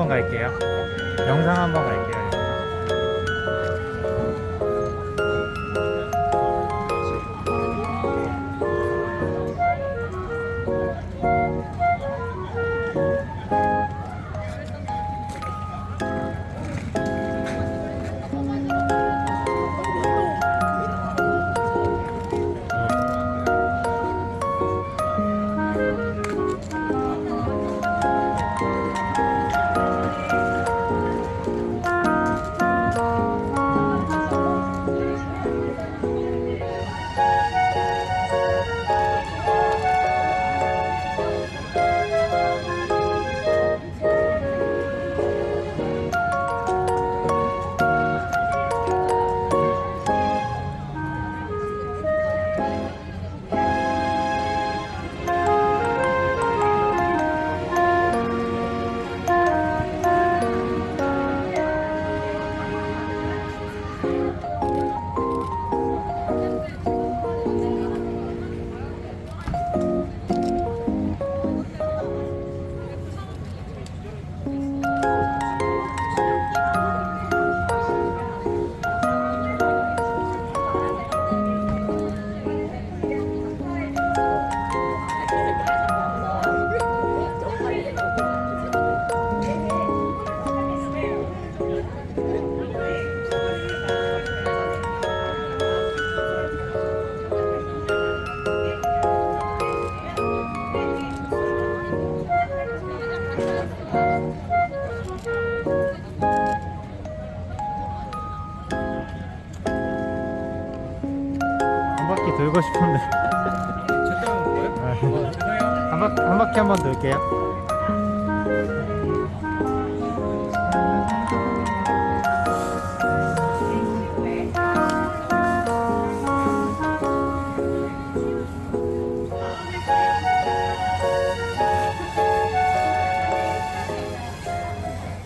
한번 갈게요. 영상 한번 갈게요. 한 바퀴 돌고 싶은데 쳤다 온 거예요? 한, 바, 한 바퀴 한 번 돌게요.